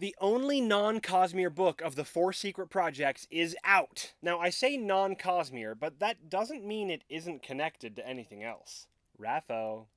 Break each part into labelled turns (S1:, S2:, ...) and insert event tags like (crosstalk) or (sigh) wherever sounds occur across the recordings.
S1: The only non Cosmere book of the four secret projects is out. Now, I say non Cosmere, but that doesn't mean it isn't connected to anything else. Raffo.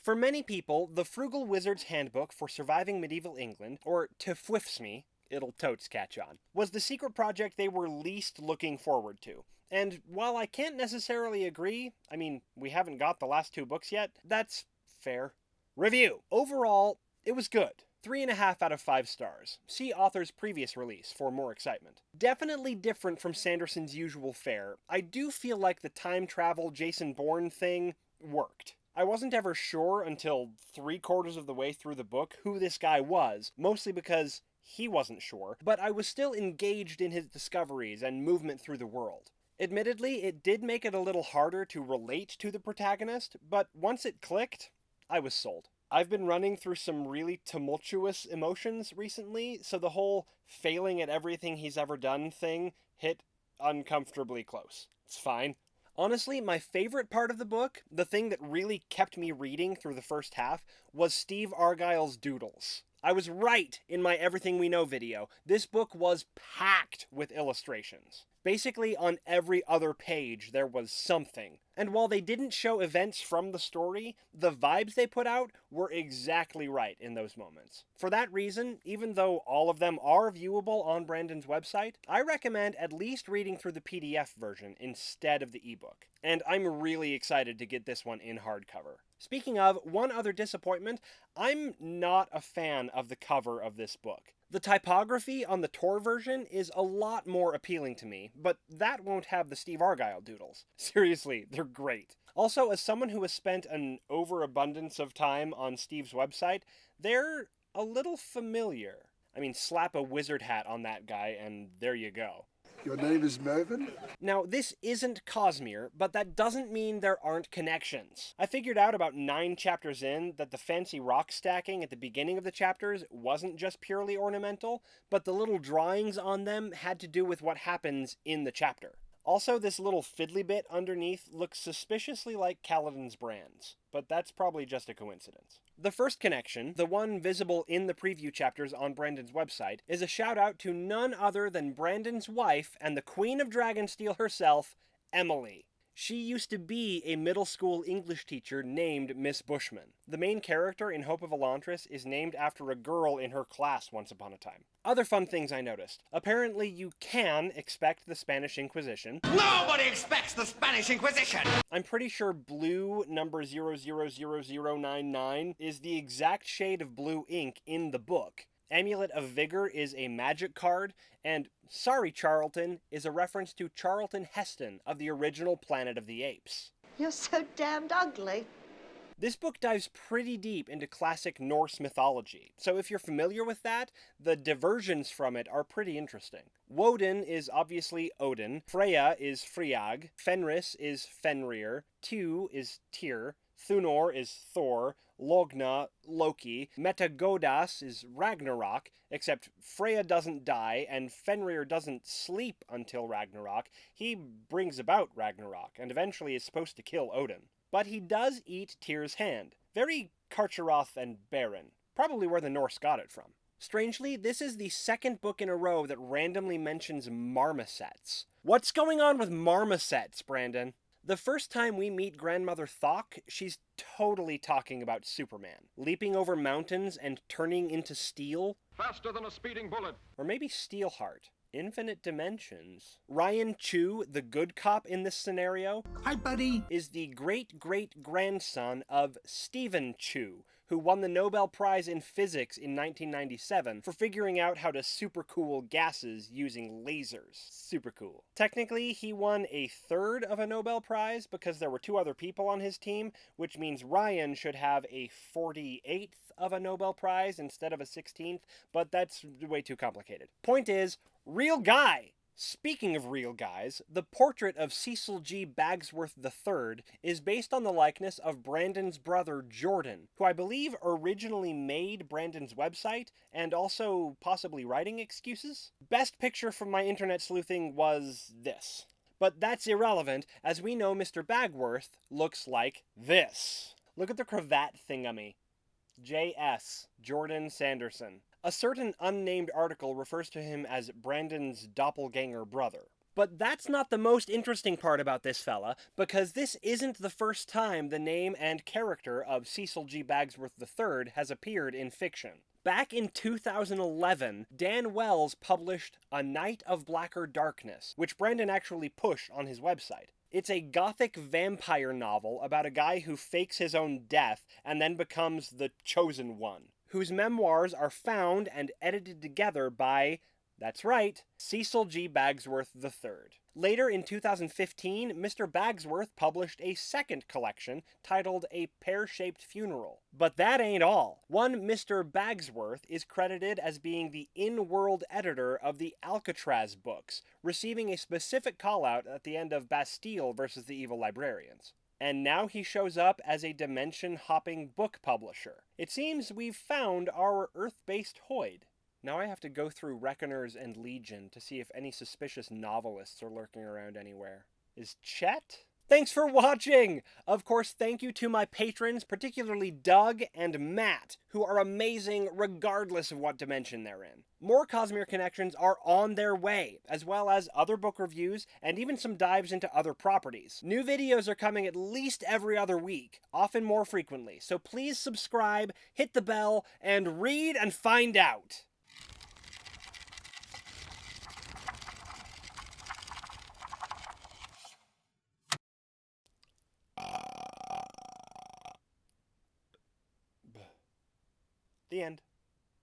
S1: For many people, the Frugal Wizard's Handbook for Surviving Medieval England, or Tefwifsme, it'll totes catch on, was the secret project they were least looking forward to. And while I can't necessarily agree, I mean, we haven't got the last two books yet, that's fair. Review. Overall, it was good. Three and a half out of five stars. See author's previous release for more excitement. Definitely different from Sanderson's usual fare. I do feel like the time travel Jason Bourne thing worked. I wasn't ever sure until three quarters of the way through the book who this guy was, mostly because he wasn't sure, but I was still engaged in his discoveries and movement through the world. Admittedly, it did make it a little harder to relate to the protagonist, but once it clicked, I was sold. I've been running through some really tumultuous emotions recently, so the whole failing at everything he's ever done thing hit uncomfortably close. It's fine. Honestly, my favorite part of the book, the thing that really kept me reading through the first half, was Steve Argyle's doodles. I was right in my Everything We Know video. This book was packed with illustrations. Basically, on every other page, there was something. And while they didn't show events from the story, the vibes they put out were exactly right in those moments. For that reason, even though all of them are viewable on Brandon's website, I recommend at least reading through the PDF version instead of the ebook. And I'm really excited to get this one in hardcover. Speaking of, one other disappointment, I'm not a fan of the cover of this book. The typography on the Tor version is a lot more appealing to me, but that won't have the Steve Argyle doodles. (laughs) Seriously, they're great. Also, as someone who has spent an overabundance of time on Steve's website, they're a little familiar. I mean, slap a wizard hat on that guy, and there you go.
S2: Your name is Mervyn?
S1: Now, this isn't Cosmere, but that doesn't mean there aren't connections. I figured out about nine chapters in that the fancy rock stacking at the beginning of the chapters wasn't just purely ornamental, but the little drawings on them had to do with what happens in the chapter. Also, this little fiddly bit underneath looks suspiciously like Kaladin's brands, but that's probably just a coincidence. The first connection, the one visible in the preview chapters on Brandon's website, is a shout out to none other than Brandon's wife and the Queen of Dragonsteel herself, Emily. She used to be a middle school English teacher named Miss Bushman. The main character in Hope of Elantris is named after a girl in her class once upon a time. Other fun things I noticed. Apparently, you can expect the Spanish Inquisition.
S3: Nobody expects the Spanish Inquisition!
S1: I'm pretty sure blue number 000099 is the exact shade of blue ink in the book. Amulet of Vigor is a magic card, and Sorry Charlton is a reference to Charlton Heston of the original Planet of the Apes.
S4: You're so damned ugly.
S1: This book dives pretty deep into classic Norse mythology, so if you're familiar with that, the diversions from it are pretty interesting. Woden is obviously Odin, Freya is Friag, Fenris is Fenrir, Tu is Tyr, Thunor is Thor, Logna, Loki, Metagodas is Ragnarok, except Freya doesn't die and Fenrir doesn't sleep until Ragnarok. He brings about Ragnarok and eventually is supposed to kill Odin. But he does eat Tyr's hand. Very Carcharoth and Beren. Probably where the Norse got it from. Strangely, this is the second book in a row that randomly mentions marmosets. What's going on with marmosets, Brandon? The first time we meet Grandmother Thok, she's totally talking about Superman. Leaping over mountains and turning into steel.
S5: Faster than a speeding bullet.
S1: Or maybe Steelheart. Infinite Dimensions. Ryan Chu, the good cop in this scenario,
S3: Hi, buddy.
S1: is the great great grandson of Steven Chu, who won the Nobel Prize in Physics in 1997 for figuring out how to supercool gases using lasers. Super cool. Technically, he won a third of a Nobel Prize because there were two other people on his team, which means Ryan should have a 48th of a Nobel Prize instead of a 16th, but that's way too complicated. Point is, real guy! Speaking of real guys, the portrait of Cecil G. Bagsworth III is based on the likeness of Brandon's brother Jordan, who I believe originally made Brandon's website and also possibly writing excuses. Best picture from my internet sleuthing was this. But that's irrelevant, as we know Mr. Bagsworth looks like this. Look at the cravat thingamy. J.S. Jordan Sanderson. A certain unnamed article refers to him as Brandon's doppelganger brother. But that's not the most interesting part about this fella, because this isn't the first time the name and character of Cecil G. Bagsworth III has appeared in fiction. Back in 2011, Dan Wells published A Night of Blacker Darkness, which Brandon actually pushed on his website. It's a gothic vampire novel about a guy who fakes his own death and then becomes the chosen one, whose memoirs are found and edited together by that's right, Cecil G. Bagsworth III. Later in 2015, Mr. Bagsworth published a second collection titled A Pear Shaped Funeral. But that ain't all. One Mr. Bagsworth is credited as being the in world editor of the Alcatraz books, receiving a specific call out at the end of Bastille versus the Evil Librarians. And now he shows up as a dimension hopping book publisher. It seems we've found our Earth based Hoid. Now I have to go through Reckoners and Legion to see if any suspicious novelists are lurking around anywhere. Is Chet? Thanks for watching! Of course, thank you to my patrons, particularly Doug and Matt, who are amazing regardless of what dimension they're in. More Cosmere connections are on their way, as well as other book reviews and even some dives into other properties. New videos are coming at least every other week, often more frequently, so please subscribe, hit the bell, and read and find out!